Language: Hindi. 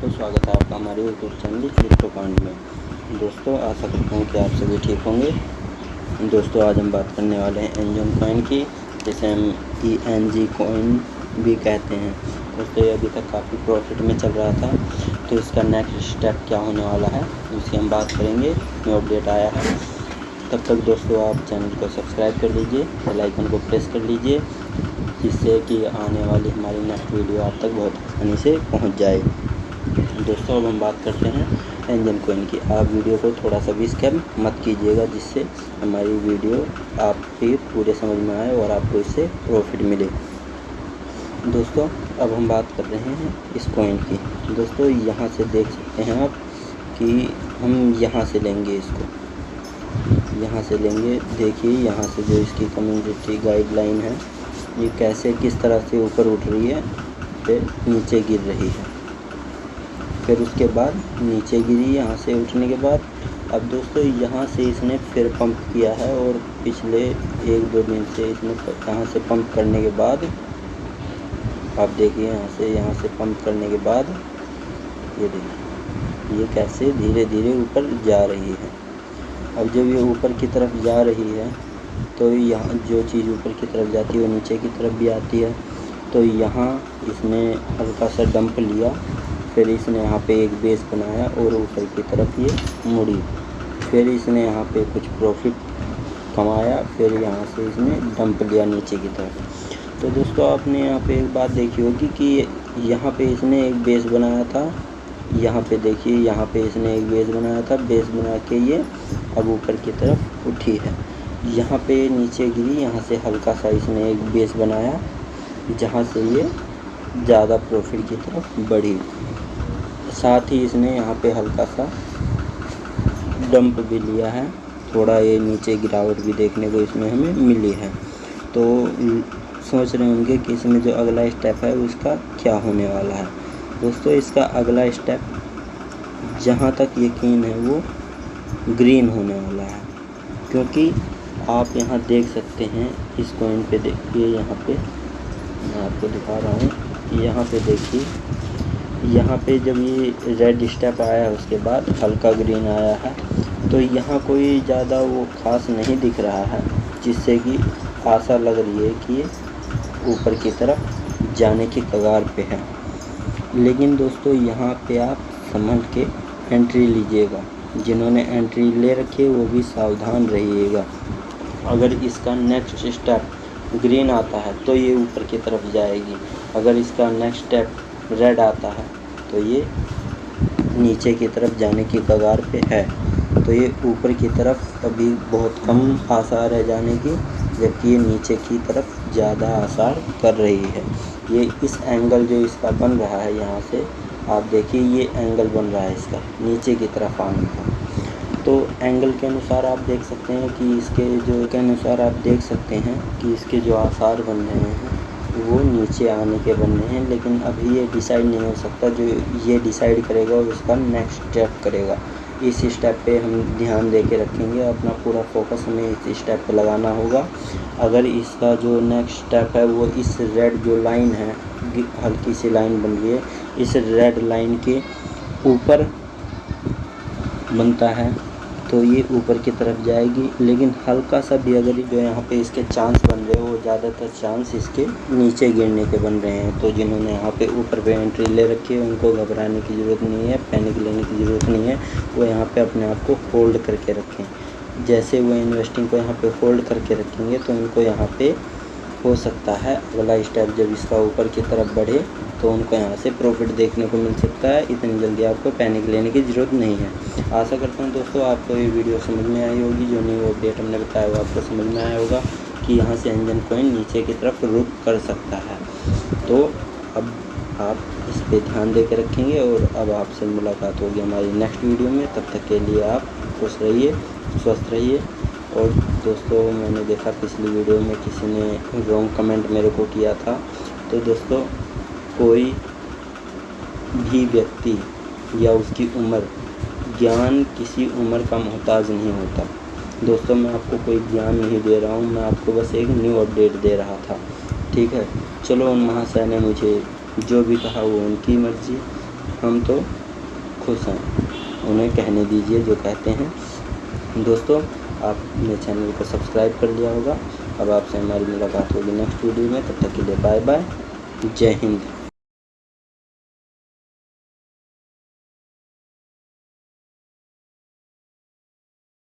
तो स्वागत है आपका हमारे यूट्यूब चैनल क्रिप्टो पॉइंट में। दोस्तों, आशा करता हूँ कि आप सभी ठीक होंगे। दोस्तों, आज हम बात करने वाले हैं एनजन कॉइन की, जिसे हम ई एन जी कॉइन भी कहते हैं। दोस्तों, ये अभी तक काफ़ी प्रॉफिट में चल रहा था तो इसका नेक्स्ट स्टेप क्या होने वाला है उसकी हम बात करेंगे। न्यू अपडेट आया है। तब तक दोस्तों, आप चैनल को सब्सक्राइब कर लीजिए बेल आइकन को प्रेस कर लीजिए, जिससे कि आने वाली हमारी नेक्स्ट वीडियो आप तक बहुत आसानी से पहुँच जाए। दोस्तों, अब हम बात करते हैं एंजन कोइन की। आप वीडियो को थोड़ा सा भी स्कैम मत कीजिएगा, जिससे हमारी वीडियो आपकी पूरे समझ में आए और आपको इससे प्रॉफिट मिले। दोस्तों, अब हम बात कर रहे हैं इस कोइन की। दोस्तों, यहाँ से देख सकते हैं आप कि हम यहाँ से लेंगे इसको। यहाँ से लेंगे। देखिए, यहाँ से जो इसकी कम्युनिटी गाइडलाइन है, ये कैसे, किस तरह से ऊपर उठ रही है, फिर नीचे गिर रही है। फिर उसके बाद नीचे गिरी, यहाँ से उठने के बाद। अब दोस्तों, यहाँ से इसने फिर पंप किया है और पिछले एक दो दिन से इसने यहाँ से पंप करने के बाद, आप देखिए यहाँ से यहाँ से पंप करने के बाद, ये देखिए, ये कैसे धीरे धीरे ऊपर जा रही है। अब जब ये ऊपर की तरफ़ जा रही है तो यहाँ जो चीज़ ऊपर की तरफ़ जाती है वो नीचे की तरफ़ भी आती है। तो यहाँ इसने हल्का सा डंप लिया। फिर इसने यहाँ पे एक बेस बनाया और ऊपर की तरफ़ ये मुड़ी। फिर इसने यहाँ पे कुछ प्रॉफिट कमाया, फिर यहाँ से इसने डंप लिया नीचे की तरफ़। तो दोस्तों, आपने यहाँ पे एक बात देखी होगी कि यहाँ पे इसने एक बेस बनाया था, यहाँ पे देखिए, यहाँ पे इसने एक बेस बनाया था बेस बना के ये अब ऊपर की तरफ़ उठी है। यहाँ पे नीचे गिरी, यहाँ से हल्का सा इसने एक बेस बनाया, जहाँ से ये ज़्यादा प्रॉफिट की तरफ़ बढ़ी। साथ ही इसने यहाँ पे हल्का सा डंप भी लिया है। थोड़ा ये नीचे गिरावट भी देखने को इसमें हमें मिली है। तो सोच रहे होंगे कि इसमें जो अगला स्टेप है, उसका क्या होने वाला है। दोस्तों, इसका अगला स्टेप जहाँ तक यकीन है, वो ग्रीन होने वाला है। क्योंकि आप यहाँ देख सकते हैं, इस कॉइन पे देखिए, यहाँ पे मैं आपको दिखा रहा हूँ यहाँ पे देखिए यहाँ पे जब ये रेड स्टेप आया उसके बाद हल्का ग्रीन आया है तो यहाँ कोई ज़्यादा वो ख़ास नहीं दिख रहा है, जिससे कि आशा लग रही है कि ऊपर की तरफ़ जाने की कगार पे है। लेकिन दोस्तों, यहाँ पे आप संभल के एंट्री लीजिएगा। जिन्होंने एंट्री ले रखी है, वो भी सावधान रहिएगा। अगर इसका नेक्स्ट स्टेप ग्रीन आता है तो ये ऊपर की तरफ़ जाएगी। अगर इसका नेक्स्ट स्टेप रेड आता है तो ये नीचे की तरफ़ जाने की कगार पे है। तो ये ऊपर की तरफ़ अभी बहुत कम आसार है जाने की, जबकि ये नीचे की तरफ़ ज़्यादा आसार कर रही है। ये इस एंगल जो इसका बन रहा है यहाँ से, आप देखिए ये एंगल बन रहा है इसका, नीचे की तरफ़ आने का। तो एंगल के अनुसार आप देख सकते हैं कि इसके जो, के अनुसार आप देख सकते हैं कि इसके जो आसार बन रहे हैं वो नीचे आने के बनने हैं, लेकिन अभी ये डिसाइड नहीं हो सकता जो ये डिसाइड करेगा उसका नेक्स्ट स्टेप करेगा। इस स्टेप पे हम ध्यान दे के रखेंगे, अपना पूरा फोकस हमें इस स्टेप पे लगाना होगा। अगर इसका जो नेक्स्ट स्टेप है, वो इस रेड जो लाइन है हल्की सी लाइन बन रही है, इस रेड लाइन के ऊपर बनता है। तो ये ऊपर की तरफ़ जाएगी। लेकिन हल्का सा भी अगर जो यहाँ पे इसके चांस बन रहे हैं, ज़्यादातर चांस इसके नीचे गिरने के बन रहे हैं। तो जिन्होंने यहाँ पे ऊपर पे एंट्री ले रखी है, उनको घबराने की ज़रूरत नहीं है पैनिक लेने की ज़रूरत नहीं है। वो यहाँ पे अपने आप को होल्ड करके रखें। जैसे वो इन्वेस्टिंग को यहाँ पर होल्ड करके रखेंगे तो उनको यहाँ पर हो सकता है। अगला स्टेप जब इसका ऊपर की तरफ़ बढ़े तो उनको यहाँ से प्रॉफिट देखने को मिल सकता है। इतनी जल्दी आपको पैनिक लेने की ज़रूरत नहीं है। आशा करता हूँ दोस्तों, आपको ये वीडियो समझ में आई होगी। जो न्यू अपडेट हमने बताया, वो आपको समझ में आया होगा कि यहाँ से इंजन कोइन नीचे की तरफ़ रुक कर सकता है। तो अब आप इस पर ध्यान दे के रखेंगे और अब आपसे मुलाकात होगी हमारी नेक्स्ट वीडियो में। तब तक के लिए आप खुश रहिए, स्वस्थ रहिए। और दोस्तों, मैंने देखा पिछली वीडियो में किसी ने रॉन्ग कमेंट मेरे को किया था। तो दोस्तों, कोई भी व्यक्ति या उसकी उम्र, ज्ञान किसी उम्र का मोहताज नहीं होता। दोस्तों, मैं आपको कोई ज्ञान नहीं दे रहा हूँ, मैं आपको बस एक न्यू अपडेट दे रहा था। ठीक है? चलो, उन महाशय ने मुझे जो भी कहा, वो उनकी मर्ज़ी। हम तो खुश हैं। उन्हें कहने दीजिए जो कहते हैं। दोस्तों, आप मेरे चैनल को सब्सक्राइब कर लिया होगा। अब आपसे हमारी मुलाकात होगी नेक्स्ट वीडियो में। तब तक के लिए बाय बाय जय हिंद।